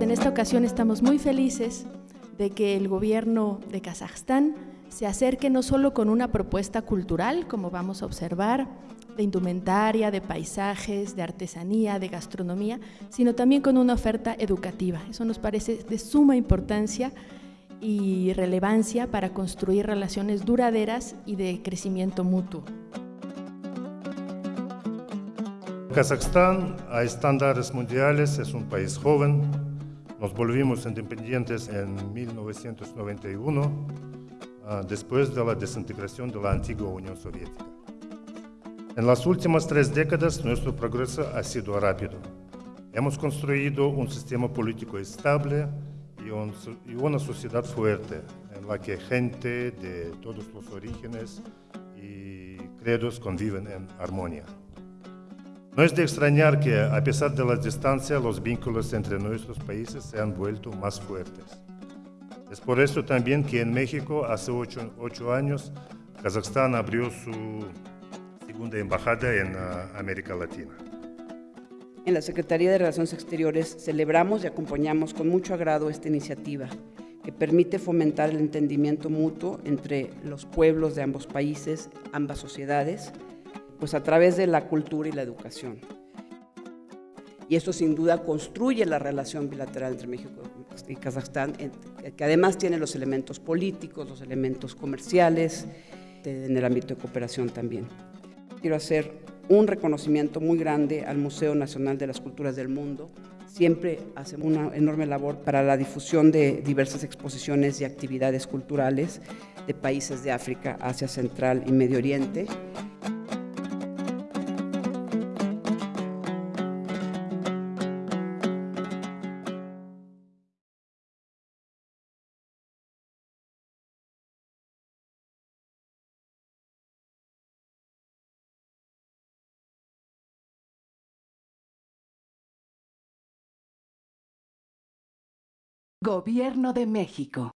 En esta ocasión estamos muy felices de que el gobierno de Kazajstán se acerque no solo con una propuesta cultural, como vamos a observar, de indumentaria, de paisajes, de artesanía, de gastronomía, sino también con una oferta educativa. Eso nos parece de suma importancia y relevancia para construir relaciones duraderas y de crecimiento mutuo. Kazajstán, a estándares mundiales, es un país joven. Nos volvimos independientes en 1991, ah, después de la desintegración de la antigua Unión Soviética. En las últimas tres décadas nuestro progreso ha sido rápido. Hemos construido un sistema político estable y, y una sociedad fuerte en la que gente de todos los orígenes y credos conviven en armonía. No es de extrañar que, a pesar de la distancia, los vínculos entre nuestros países se han vuelto más fuertes. Es por eso también que en México, hace ocho, años, Kazajstán abrió su segunda embajada en uh, América Latina. En la Secretaría de Relaciones Exteriores celebramos y acompañamos con mucho agrado esta iniciativa que permite fomentar el entendimiento mutuo entre los pueblos de ambos países, ambas sociedades, pues a través de la cultura y la educación. Y esto sin duda construye la relación bilateral entre México y Kazajstán, que además tiene los elementos políticos, los elementos comerciales, en el ámbito de cooperación también. Quiero hacer un reconocimiento muy grande al Museo Nacional de las Culturas del Mundo. Siempre hace una enorme labor para la difusión de diversas exposiciones y actividades culturales de países de África, Asia Central y Medio Oriente. Gobierno de México.